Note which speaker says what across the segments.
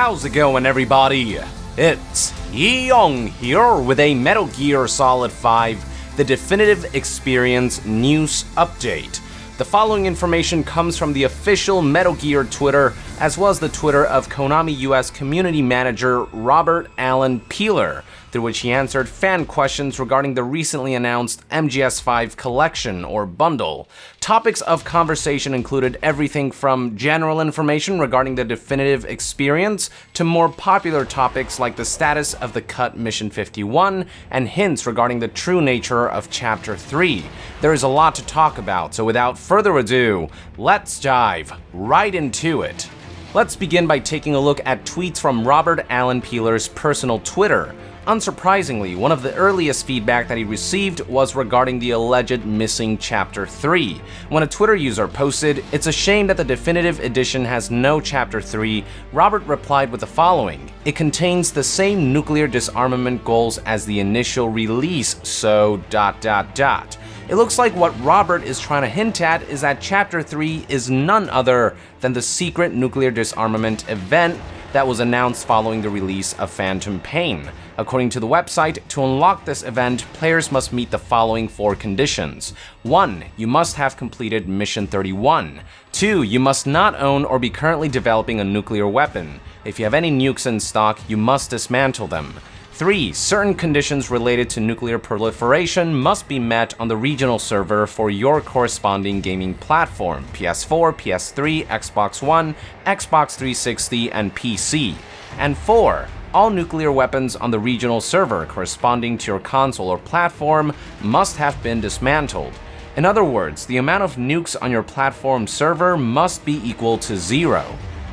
Speaker 1: How's it going, everybody? It's Yong here with a Metal Gear Solid 5 The Definitive Experience News Update. The following information comes from the official Metal Gear Twitter, as well as the Twitter of Konami US Community Manager Robert Allen Peeler through which he answered fan questions regarding the recently announced MGS5 collection or bundle. Topics of conversation included everything from general information regarding the definitive experience to more popular topics like the status of the cut Mission 51 and hints regarding the true nature of Chapter 3. There is a lot to talk about, so without further ado, let's dive right into it. Let's begin by taking a look at tweets from Robert Allen Peeler's personal Twitter. Unsurprisingly, one of the earliest feedback that he received was regarding the alleged missing Chapter 3. When a Twitter user posted, It's a shame that the definitive edition has no Chapter 3, Robert replied with the following It contains the same nuclear disarmament goals as the initial release, so dot dot dot. It looks like what Robert is trying to hint at is that Chapter 3 is none other than the secret nuclear disarmament event that was announced following the release of Phantom Pain. According to the website, to unlock this event, players must meet the following four conditions. 1. You must have completed Mission 31. 2. You must not own or be currently developing a nuclear weapon. If you have any nukes in stock, you must dismantle them. 3. Certain conditions related to nuclear proliferation must be met on the regional server for your corresponding gaming platform PS4, PS3, Xbox One, Xbox 360, and PC. And 4 all nuclear weapons on the regional server corresponding to your console or platform must have been dismantled. In other words, the amount of nukes on your platform server must be equal to zero.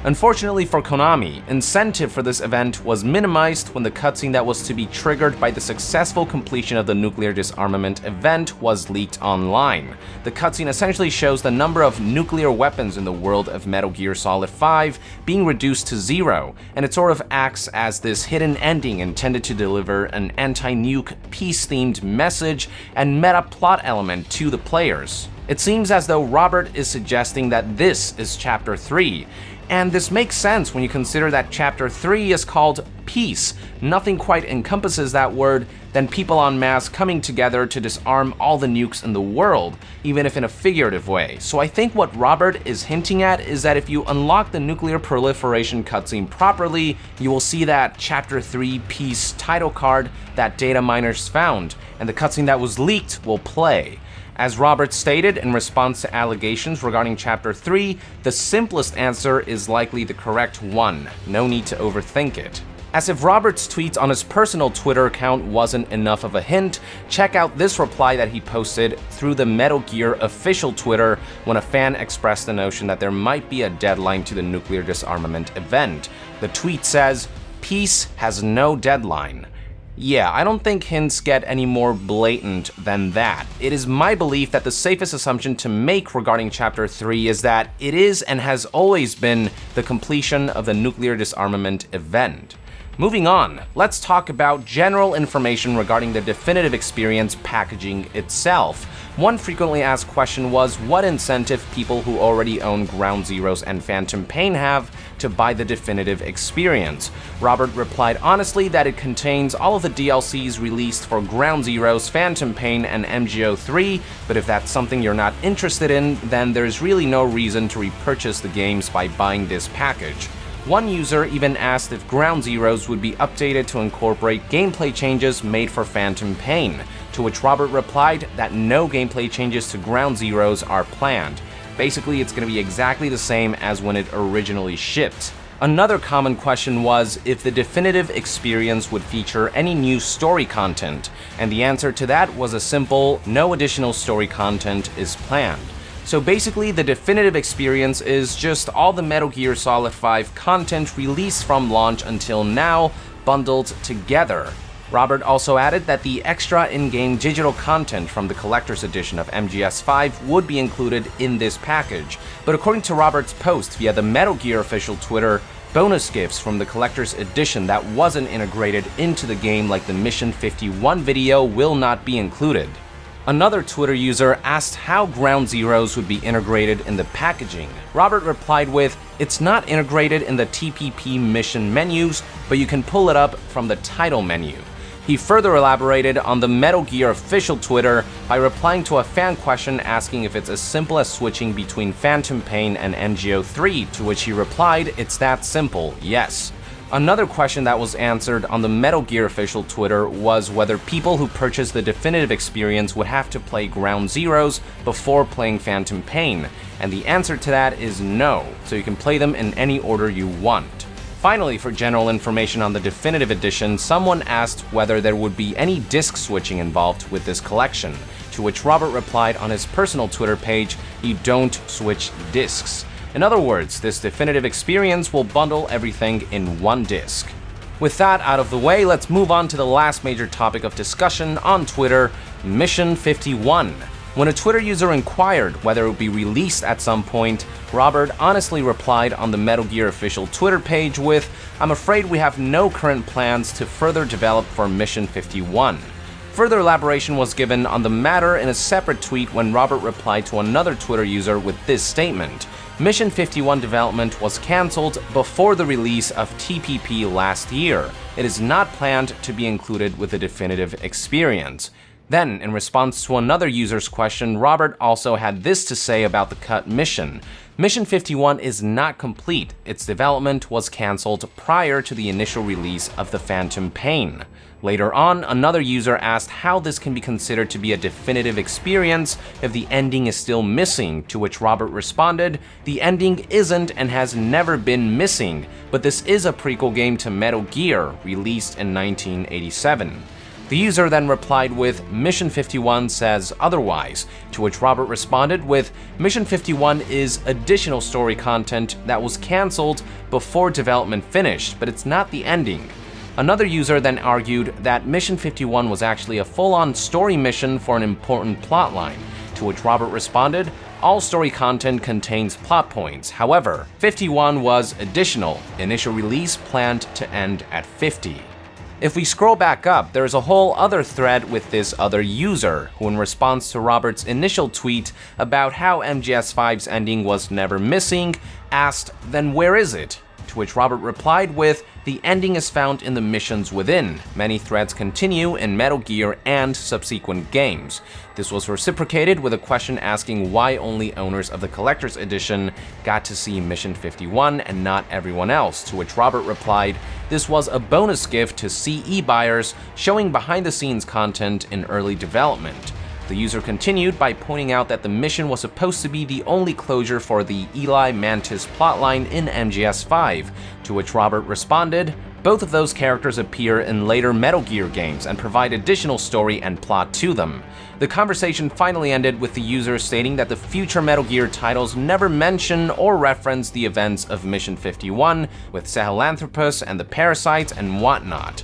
Speaker 1: Unfortunately for Konami, incentive for this event was minimized when the cutscene that was to be triggered by the successful completion of the nuclear disarmament event was leaked online. The cutscene essentially shows the number of nuclear weapons in the world of Metal Gear Solid 5 being reduced to zero, and it sort of acts as this hidden ending intended to deliver an anti-nuke peace-themed message and meta plot element to the players. It seems as though Robert is suggesting that this is Chapter 3, and this makes sense when you consider that Chapter 3 is called Peace. Nothing quite encompasses that word than people en masse coming together to disarm all the nukes in the world, even if in a figurative way. So I think what Robert is hinting at is that if you unlock the nuclear proliferation cutscene properly, you will see that Chapter 3 Peace title card that data miners found, and the cutscene that was leaked will play. As Robert stated in response to allegations regarding Chapter 3, the simplest answer is likely the correct one. No need to overthink it. As if Robert's tweets on his personal Twitter account wasn't enough of a hint, check out this reply that he posted through the Metal Gear official Twitter when a fan expressed the notion that there might be a deadline to the nuclear disarmament event. The tweet says, Peace has no deadline. Yeah, I don't think hints get any more blatant than that. It is my belief that the safest assumption to make regarding Chapter 3 is that it is and has always been the completion of the nuclear disarmament event. Moving on, let's talk about general information regarding the definitive experience packaging itself. One frequently asked question was what incentive people who already own Ground Zeroes and Phantom Pain have to buy the definitive experience. Robert replied honestly that it contains all of the DLCs released for Ground Zeroes, Phantom Pain, and MGO3, but if that's something you're not interested in, then there's really no reason to repurchase the games by buying this package. One user even asked if Ground Zeroes would be updated to incorporate gameplay changes made for Phantom Pain, to which Robert replied that no gameplay changes to Ground Zeroes are planned. Basically, it's going to be exactly the same as when it originally shipped. Another common question was if the definitive experience would feature any new story content, and the answer to that was a simple no additional story content is planned. So basically, the definitive experience is just all the Metal Gear Solid 5 content released from launch until now, bundled together. Robert also added that the extra in-game digital content from the collector's edition of MGS5 would be included in this package, but according to Robert's post via the Metal Gear official Twitter, bonus gifts from the collector's edition that wasn't integrated into the game like the Mission 51 video will not be included. Another Twitter user asked how Ground Zeroes would be integrated in the packaging. Robert replied with, It's not integrated in the TPP mission menus, but you can pull it up from the title menu. He further elaborated on the Metal Gear official Twitter by replying to a fan question asking if it's as simple as switching between Phantom Pain and MGO 3, to which he replied, It's that simple, yes. Another question that was answered on the Metal Gear official Twitter was whether people who purchased the definitive experience would have to play Ground Zeroes before playing Phantom Pain, and the answer to that is no, so you can play them in any order you want. Finally, for general information on the definitive edition, someone asked whether there would be any disc switching involved with this collection, to which Robert replied on his personal Twitter page, you don't switch discs. In other words, this definitive experience will bundle everything in one disc. With that out of the way, let's move on to the last major topic of discussion on Twitter, Mission 51. When a Twitter user inquired whether it would be released at some point, Robert honestly replied on the Metal Gear official Twitter page with, I'm afraid we have no current plans to further develop for Mission 51. Further elaboration was given on the matter in a separate tweet when Robert replied to another Twitter user with this statement. Mission 51 development was cancelled before the release of TPP last year. It is not planned to be included with the definitive experience. Then, in response to another user's question, Robert also had this to say about the cut mission. Mission 51 is not complete. Its development was cancelled prior to the initial release of the Phantom Pain. Later on, another user asked how this can be considered to be a definitive experience if the ending is still missing, to which Robert responded, the ending isn't and has never been missing, but this is a prequel game to Metal Gear, released in 1987. The user then replied with, Mission 51 says otherwise, to which Robert responded with, Mission 51 is additional story content that was cancelled before development finished, but it's not the ending. Another user then argued that Mission 51 was actually a full-on story mission for an important plotline, to which Robert responded, all story content contains plot points, however, 51 was additional, initial release planned to end at 50. If we scroll back up, there's a whole other thread with this other user, who in response to Robert's initial tweet about how MGS5's ending was never missing, asked, then where is it? Which Robert replied with, the ending is found in the missions within. Many threads continue in Metal Gear and subsequent games. This was reciprocated with a question asking why only owners of the Collector's Edition got to see Mission 51 and not everyone else, to which Robert replied, this was a bonus gift to CE buyers showing behind-the-scenes content in early development. The user continued by pointing out that the mission was supposed to be the only closure for the Eli Mantis plotline in MGS5, to which Robert responded, both of those characters appear in later Metal Gear games and provide additional story and plot to them. The conversation finally ended with the user stating that the future Metal Gear titles never mention or reference the events of Mission 51 with Sahelanthropus and the parasites and whatnot.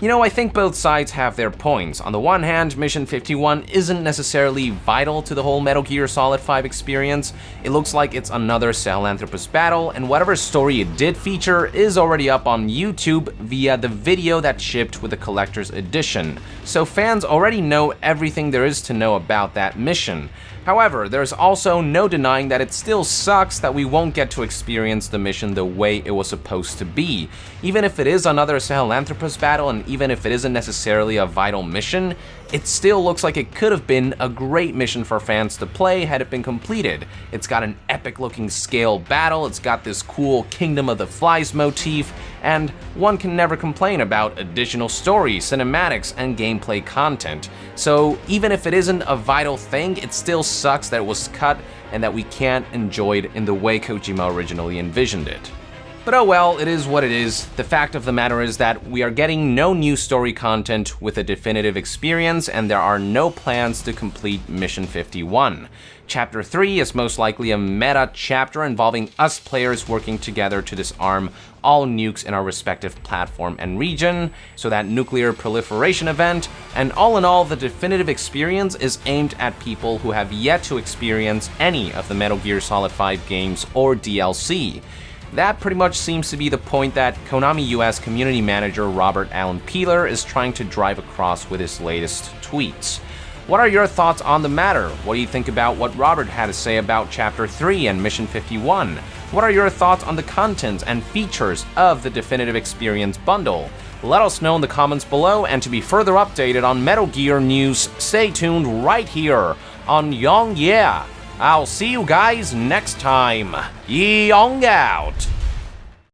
Speaker 1: You know, I think both sides have their points. On the one hand, Mission 51 isn't necessarily vital to the whole Metal Gear Solid 5 experience. It looks like it's another Sahelanthropus battle, and whatever story it did feature is already up on YouTube via the video that shipped with the Collector's Edition. So fans already know everything there is to know about that mission. However, there's also no denying that it still sucks that we won't get to experience the mission the way it was supposed to be. Even if it is another Sahelanthropus battle and even if it isn't necessarily a vital mission, it still looks like it could have been a great mission for fans to play had it been completed. It's got an epic looking scale battle, it's got this cool Kingdom of the Flies motif, and one can never complain about additional story, cinematics, and gameplay content. So even if it isn't a vital thing, it still sucks that it was cut and that we can't enjoy it in the way Kojima originally envisioned it. But oh well, it is what it is. The fact of the matter is that we are getting no new story content with a definitive experience, and there are no plans to complete Mission 51. Chapter 3 is most likely a meta chapter involving us players working together to disarm all nukes in our respective platform and region, so that nuclear proliferation event, and all in all, the definitive experience is aimed at people who have yet to experience any of the Metal Gear Solid 5 games or DLC. That pretty much seems to be the point that Konami US community manager Robert Allen Peeler is trying to drive across with his latest tweets. What are your thoughts on the matter? What do you think about what Robert had to say about Chapter 3 and Mission 51? What are your thoughts on the contents and features of the Definitive Experience bundle? Let us know in the comments below, and to be further updated on Metal Gear news, stay tuned right here on Yong Yea. I'll see you guys next time. Yong out!